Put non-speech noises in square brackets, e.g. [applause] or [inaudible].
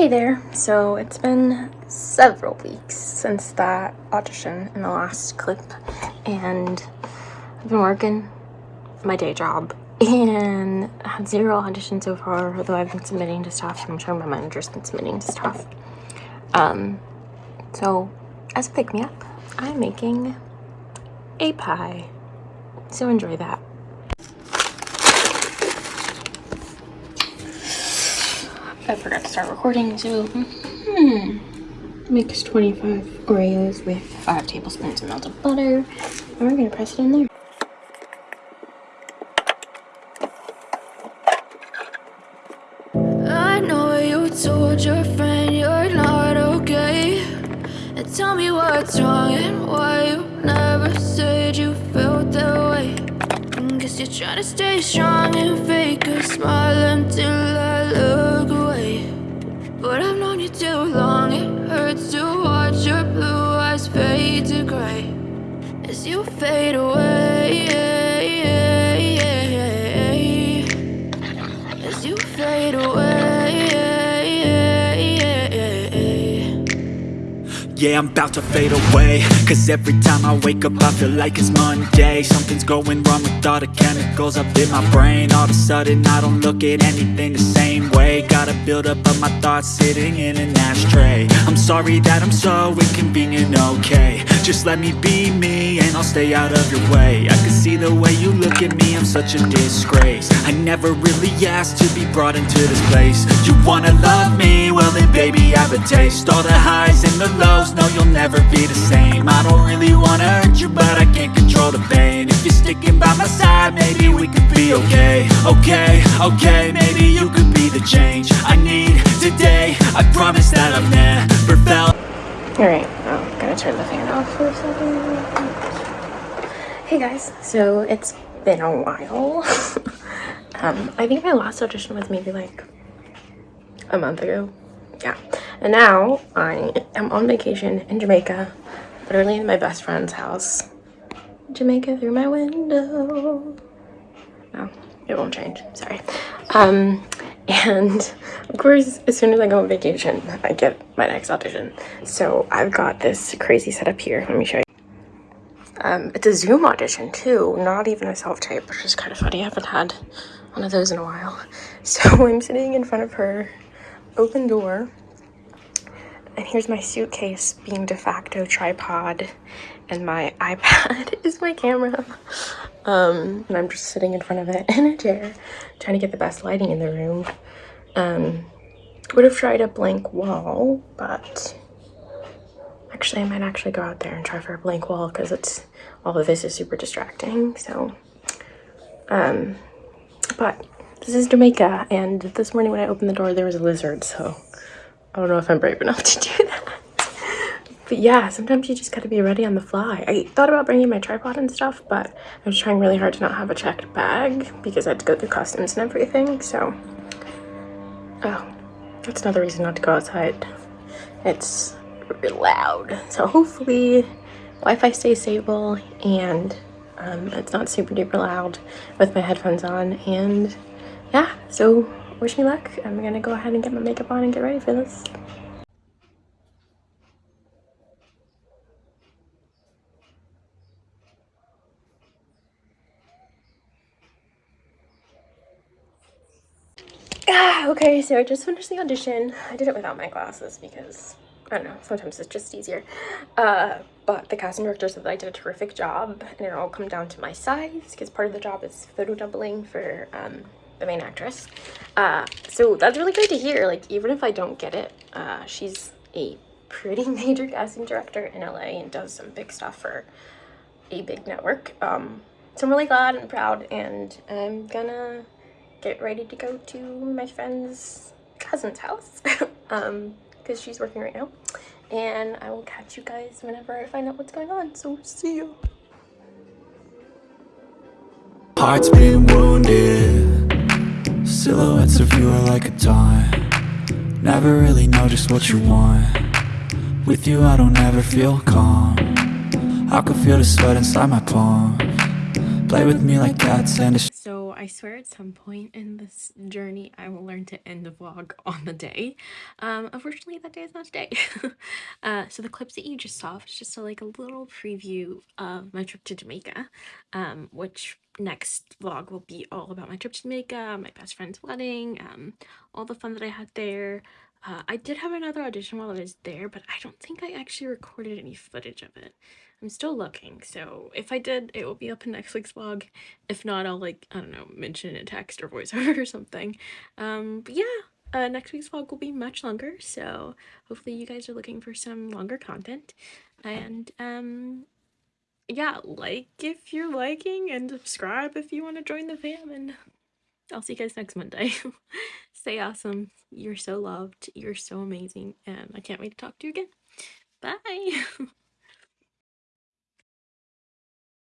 Hey there. So it's been several weeks since that audition in the last clip and I've been working my day job [laughs] and I had zero auditions so far although I've been submitting to stuff I'm sure my manager's been submitting to stuff um so as a pick-me-up I'm making a pie. So enjoy that I forgot to start recording, so hmm, mix 25 Oreos with 5 tablespoons of melted butter. And we're gonna press it in there. I know you told your friend you're not okay And tell me what's wrong and why you never said you you're trying to stay strong and fake a smile until I look away. But I've known you too long, it hurts to watch your blue eyes fade to gray. As you fade away Yeah, I'm about to fade away. Cause every time I wake up I feel like it's Monday. Something's going wrong with all the chemicals up in my brain. All of a sudden I don't look at anything the same way. Gotta build up of my thoughts sitting in an ashtray. I'm sorry that I'm so inconvenient, okay. Just let me be me and I'll stay out of your way. I can see the way you look at me, I'm such a disgrace. I never really asked to be brought into this place. You wanna love me? Well then baby I have a taste. All the highs and the lows, no you'll never be the same. I don't really wanna hurt you but I can't control the pain If you're sticking by my side, maybe we could be okay Okay, okay, maybe you could be the change I need today I promise that I've never felt Alright, I'm gonna turn the fan off for a second. Hey guys, so it's been a while. [laughs] um, I think my last audition was maybe like a month ago. Yeah. And now I am on vacation in Jamaica, literally in my best friend's house. Jamaica through my window. No, it won't change. Sorry. Um, and of course, as soon as I go on vacation, I get my next audition. So I've got this crazy setup here. Let me show you. Um, it's a Zoom audition too, not even a self-tape, which is kind of funny. I haven't had one of those in a while. [laughs] So I'm sitting in front of her, open door, and here's my suitcase being de facto tripod, and my iPad [laughs] is my camera. Um, and I'm just sitting in front of it [laughs] in a chair, trying to get the best lighting in the room. Um, would have tried a blank wall, but actually I might actually go out there and try for a blank wall because it's all of this is super distracting. So, um, but this is Jamaica, and this morning when I opened the door, there was a lizard. So I don't know if I'm brave enough to do that. But yeah, sometimes you just gotta be ready on the fly. I thought about bringing my tripod and stuff, but I was trying really hard to not have a checked bag because I had to go through customs and everything, so. Oh, that's another reason not to go outside. It's really loud. So hopefully Wi-Fi stays stable and um, it's not super duper loud with my headphones on. And yeah, so wish me luck. I'm gonna go ahead and get my makeup on and get ready for this. Ah, okay, so I just finished the audition. I did it without my glasses because, I don't know, sometimes it's just easier. Uh, but the casting director said that I did a terrific job and it all come down to my size because part of the job is photo doubling for um, the main actress. Uh, so that's really great to hear. Like, even if I don't get it, uh, she's a pretty [laughs] major casting director in LA and does some big stuff for a big network. Um, so I'm really glad and proud and I'm gonna get ready to go to my friend's cousin's house [laughs] um because she's working right now and i will catch you guys whenever i find out what's going on so see you Heart's been wounded Silhouettes of you are like a taunt Never really know just what you want. With you I don't ever feel calm. I can feel the sweat inside my palm. Play with me like cats and a I swear at some point in this journey I will learn to end the vlog on the day. Um, unfortunately that day is not today. [laughs] uh, so the clips that you just saw was just a, like a little preview of my trip to Jamaica, um, which next vlog will be all about my trip to Jamaica, my best friend's wedding, um, all the fun that I had there. Uh, I did have another audition while I was there, but I don't think I actually recorded any footage of it. I'm still looking, so if I did, it will be up in next week's vlog. If not, I'll like, I don't know, mention in text or voiceover [laughs] or something. Um, but yeah, uh, next week's vlog will be much longer, so hopefully you guys are looking for some longer content. And um, yeah, like if you're liking and subscribe if you want to join the fam and I'll see you guys next Monday. [laughs] Stay awesome. You're so loved. You're so amazing. And I can't wait to talk to you again. Bye. [laughs]